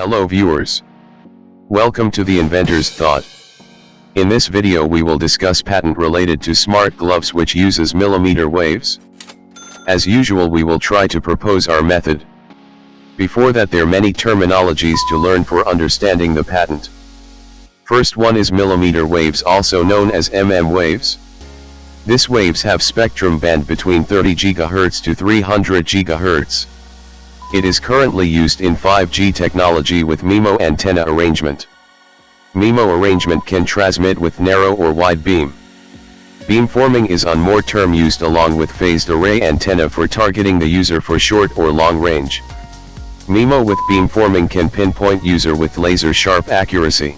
Hello viewers. Welcome to the inventor's thought. In this video we will discuss patent related to smart gloves which uses millimeter waves. As usual we will try to propose our method. Before that there are many terminologies to learn for understanding the patent. First one is millimeter waves also known as MM waves. This waves have spectrum band between 30 GHz to 300 GHz. It is currently used in 5G technology with MIMO antenna arrangement. MIMO arrangement can transmit with narrow or wide beam. Beamforming is on more term used along with phased array antenna for targeting the user for short or long range. MIMO with beamforming can pinpoint user with laser sharp accuracy.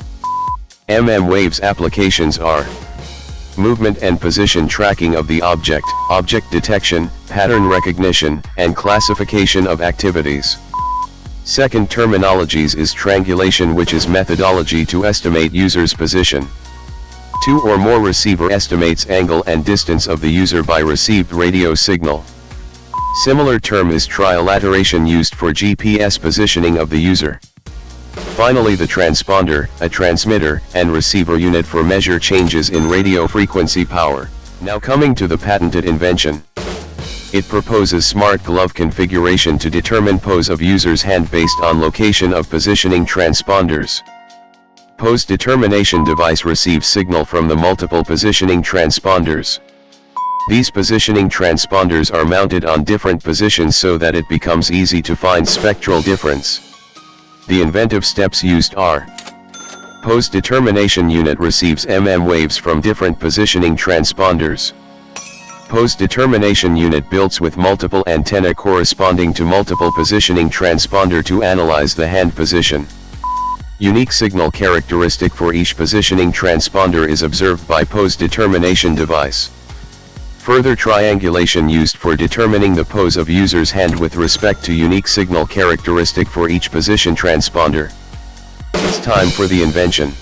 MM waves applications are movement and position tracking of the object, object detection, pattern recognition, and classification of activities. Second terminologies is triangulation which is methodology to estimate user's position. Two or more receiver estimates angle and distance of the user by received radio signal. Similar term is trilateration used for GPS positioning of the user. Finally the transponder, a transmitter, and receiver unit for measure changes in radio frequency power. Now coming to the patented invention. It proposes smart glove configuration to determine pose of user's hand based on location of positioning transponders. Pose determination device receives signal from the multiple positioning transponders. These positioning transponders are mounted on different positions so that it becomes easy to find spectral difference. The inventive steps used are Pose-determination unit receives MM waves from different positioning transponders. Pose-determination unit builds with multiple antenna corresponding to multiple positioning transponder to analyze the hand position. Unique signal characteristic for each positioning transponder is observed by pose-determination device. Further triangulation used for determining the pose of user's hand with respect to unique signal characteristic for each position transponder. It's time for the invention.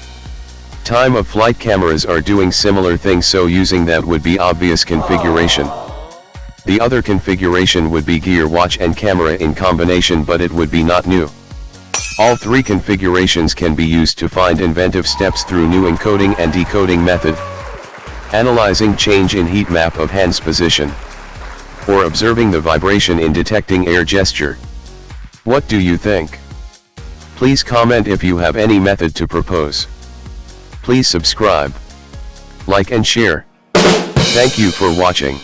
Time of flight cameras are doing similar things so using that would be obvious configuration. The other configuration would be gear watch and camera in combination but it would be not new. All three configurations can be used to find inventive steps through new encoding and decoding method. Analyzing change in heat map of hand's position. Or observing the vibration in detecting air gesture. What do you think? Please comment if you have any method to propose. Please subscribe, like and share. Thank you for watching.